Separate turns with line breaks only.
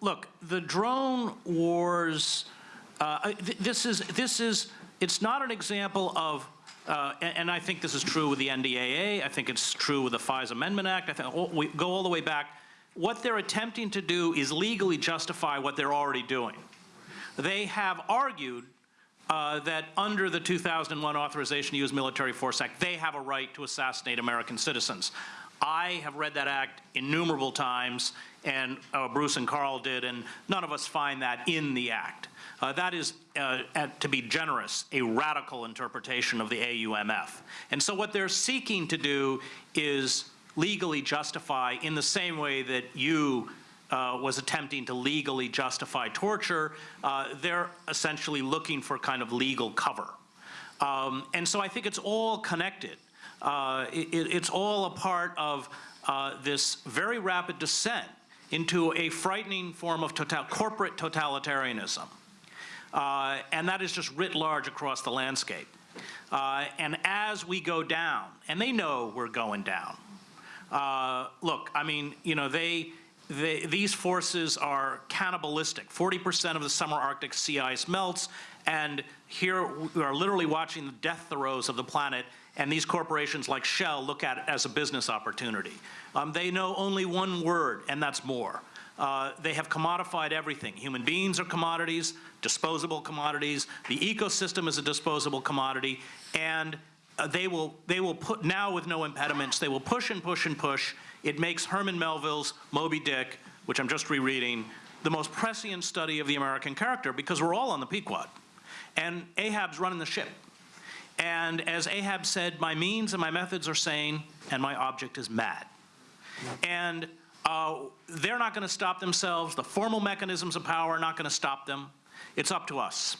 look, the drone wars, uh, th- this is, this is, it's not an example of, uh, and, and I think this is true with the NDAA, I think it's true with the FISA Amendment Act, I think, all- we go all the way back. What they're attempting to do is legally justify what they're already doing. They have argued uh, that under the 2001 Authorization to Use Military Force Act, they have a right to assassinate American citizens. I have read that act innumerable times, and uh, Bruce and Carl did, and none of us find that in the act. Uh, that is, uh, at, to be generous, a radical interpretation of the AUMF. And so what they're seeking to do is legally justify in the same way that Yoo uh, was attempting to legally justify torture, uh, they're essentially looking for kind of legal cover. Um, and so I think it's all connected. Uh, it, it's all a part of uh, this very rapid descent into a frightening form of total, corporate totalitarianism. Uh, and that is just writ large across the landscape. Uh, and as we go down, and they know we're going down, uh, look, I mean, you know, they, they, these forces are cannibalistic. 40% of the summer Arctic sea ice melts, and here we are literally watching the death throes of the planet, and these corporations like Shell look at it as a business opportunity. Um, they know only one word, and that's more. Uh, they have commodified everything. Human beings are commodities, disposable commodities. The ecosystem is a disposable commodity, and uh, they will they will put now with no impediments. They will push and push and push. It makes Herman Melville's Moby Dick, which I'm just rereading, the most prescient study of the American character because we're all on the Pequod, and Ahab's running the ship. And as Ahab said, my means and my methods are sane, and my object is mad. And uh, they're not going to stop themselves. The formal mechanisms of power are not going to stop them. It's up to us.